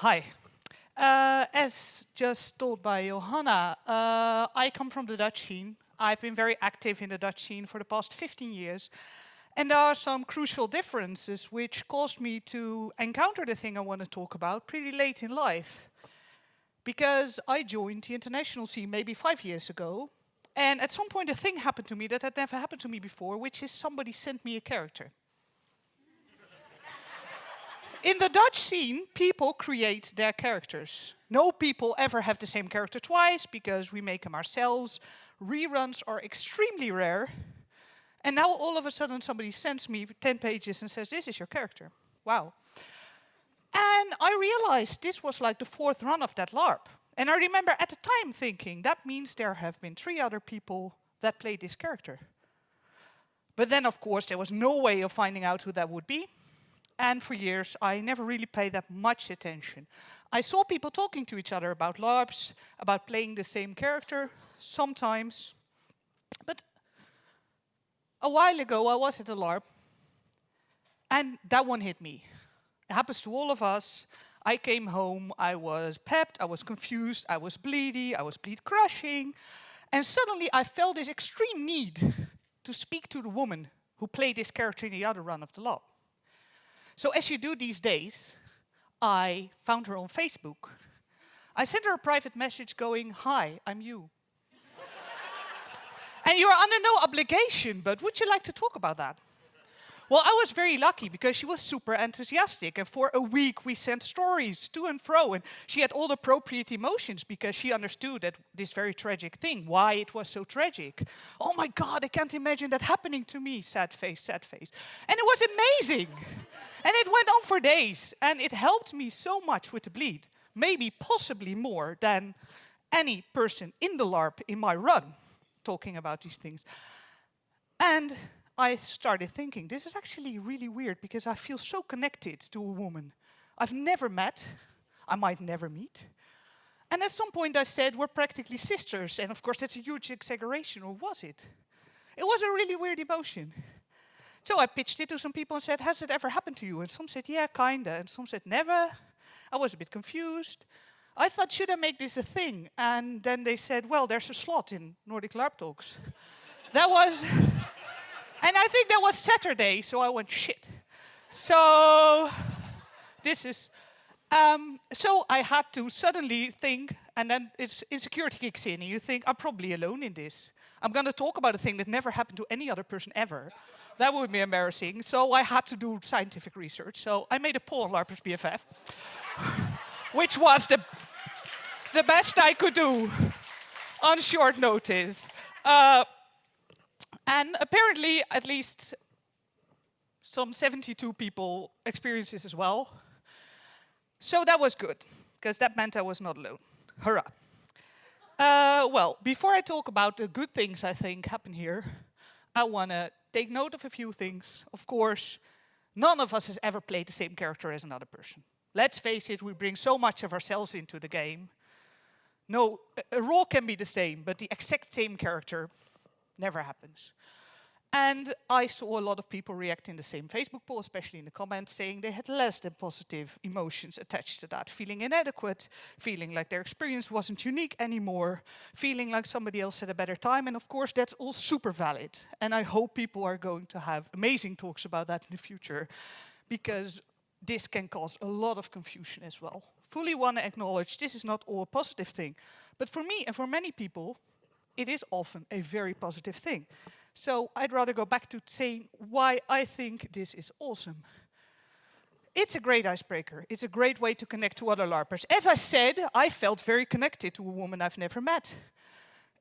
Hi. Uh, as just told by Johanna, uh, I come from the Dutch scene. I've been very active in the Dutch scene for the past 15 years. And there are some crucial differences which caused me to encounter the thing I want to talk about pretty late in life. Because I joined the international scene maybe five years ago. And at some point a thing happened to me that had never happened to me before, which is somebody sent me a character. In the Dutch scene, people create their characters. No people ever have the same character twice because we make them ourselves. Reruns are extremely rare. And now all of a sudden somebody sends me 10 pages and says, this is your character. Wow. And I realized this was like the fourth run of that LARP. And I remember at the time thinking, that means there have been three other people that played this character. But then, of course, there was no way of finding out who that would be. And for years, I never really paid that much attention. I saw people talking to each other about LARPs, about playing the same character, sometimes. But a while ago, I was at a LARP, and that one hit me. It happens to all of us. I came home, I was pepped, I was confused, I was bleedy, I was bleed crushing, and suddenly I felt this extreme need to speak to the woman who played this character in the other run of the LARP. So as you do these days, I found her on Facebook. I sent her a private message going, hi, I'm you. and you're under no obligation, but would you like to talk about that? Well, I was very lucky because she was super enthusiastic. And for a week, we sent stories to and fro. And she had all the appropriate emotions because she understood that this very tragic thing, why it was so tragic. Oh my God, I can't imagine that happening to me. Sad face, sad face. And it was amazing. And it went on for days. And it helped me so much with the bleed. Maybe, possibly more than any person in the LARP in my run talking about these things. And I started thinking, this is actually really weird because I feel so connected to a woman I've never met, I might never meet. And at some point I said, we're practically sisters. And of course, that's a huge exaggeration, or was it? It was a really weird emotion. So I pitched it to some people and said, has it ever happened to you? And some said, yeah, kinda. And some said, never. I was a bit confused. I thought, should I make this a thing? And then they said, well, there's a slot in Nordic LARP Talks. that was and I think that was Saturday, so I went, shit. So this is, um, so I had to suddenly think, and then it's insecurity kicks in, and you think, I'm probably alone in this. I'm going to talk about a thing that never happened to any other person ever. that would be embarrassing. So I had to do scientific research. So I made a poll on LARPers BFF, which was the, the best I could do on short notice. Uh, and apparently, at least some 72 people experienced this as well. So that was good, because that meant I was not alone. Hurrah. Uh, well, before I talk about the good things I think happen here, I want to take note of a few things. Of course, none of us has ever played the same character as another person. Let's face it, we bring so much of ourselves into the game. No, a role can be the same, but the exact same character never happens. And I saw a lot of people react in the same Facebook poll, especially in the comments, saying they had less than positive emotions attached to that, feeling inadequate, feeling like their experience wasn't unique anymore, feeling like somebody else had a better time. And of course, that's all super valid. And I hope people are going to have amazing talks about that in the future, because this can cause a lot of confusion as well. Fully want to acknowledge this is not all a positive thing. But for me and for many people, it is often a very positive thing. So I'd rather go back to saying why I think this is awesome. It's a great icebreaker. It's a great way to connect to other LARPers. As I said, I felt very connected to a woman I've never met.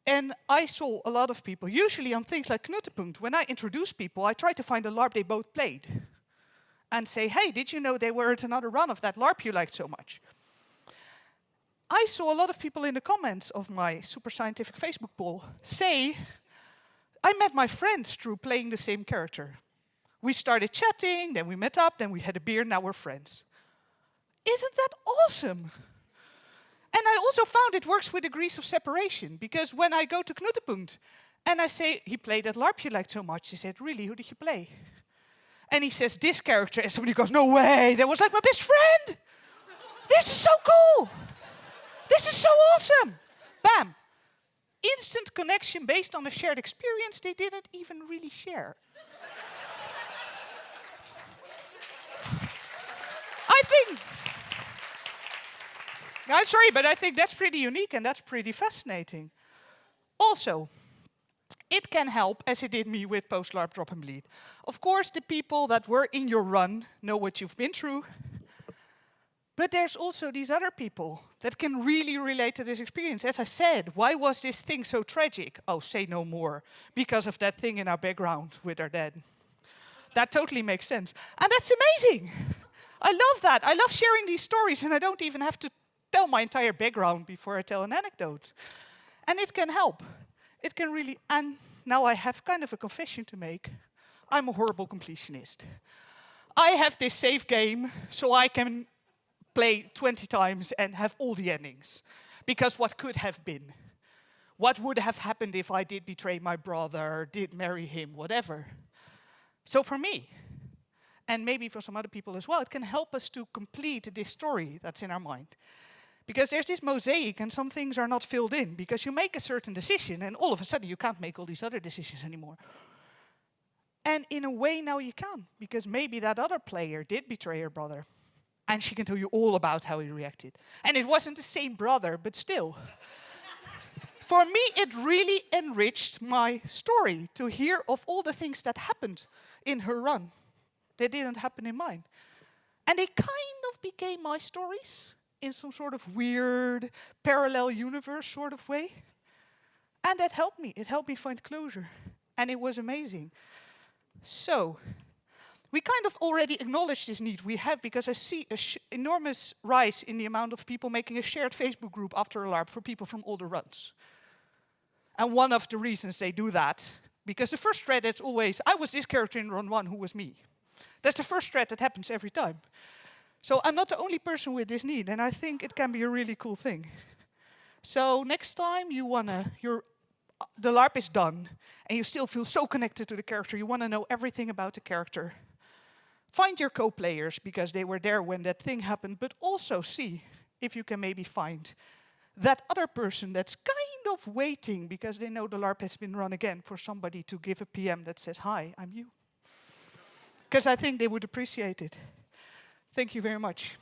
And I saw a lot of people, usually on things like Knutepunkt, when I introduce people, I try to find a LARP they both played. And say, hey, did you know they were at another run of that LARP you liked so much? I saw a lot of people in the comments of my super scientific Facebook poll say, I met my friends through playing the same character. We started chatting, then we met up, then we had a beer, now we're friends. Isn't that awesome? And I also found it works with degrees of separation, because when I go to Knutepunkt and I say, he played that LARP you liked so much, he said, really, who did you play? And he says, this character, and somebody goes, no way, that was like my best friend! this is so cool. This is so awesome. Bam. Instant connection based on a shared experience they didn't even really share. I think, I'm sorry, but I think that's pretty unique and that's pretty fascinating. Also, it can help, as it did me with post-LARP drop and bleed. Of course, the people that were in your run know what you've been through, but there's also these other people that can really relate to this experience. As I said, why was this thing so tragic? Oh, say no more. Because of that thing in our background with our dad. That totally makes sense. And that's amazing. I love that. I love sharing these stories and I don't even have to tell my entire background before I tell an anecdote. And it can help. It can really, and now I have kind of a confession to make. I'm a horrible completionist. I have this save game so I can play 20 times and have all the endings. Because what could have been? What would have happened if I did betray my brother, did marry him, whatever? So for me, and maybe for some other people as well, it can help us to complete this story that's in our mind. Because there's this mosaic and some things are not filled in because you make a certain decision and all of a sudden you can't make all these other decisions anymore. And in a way now you can, because maybe that other player did betray her brother and she can tell you all about how he reacted. And it wasn't the same brother, but still. For me, it really enriched my story to hear of all the things that happened in her run. They didn't happen in mine. And they kind of became my stories in some sort of weird parallel universe sort of way. And that helped me. It helped me find closure. And it was amazing. So, we kind of already acknowledge this need we have because I see an enormous rise in the amount of people making a shared Facebook group after a LARP for people from older runs. And one of the reasons they do that, because the first thread is always, I was this character in run one who was me. That's the first thread that happens every time. So I'm not the only person with this need, and I think it can be a really cool thing. So next time you wanna, you're, the LARP is done, and you still feel so connected to the character, you wanna know everything about the character. Find your co-players, because they were there when that thing happened, but also see if you can maybe find that other person that's kind of waiting because they know the LARP has been run again for somebody to give a PM that says, hi, I'm you. Because I think they would appreciate it. Thank you very much.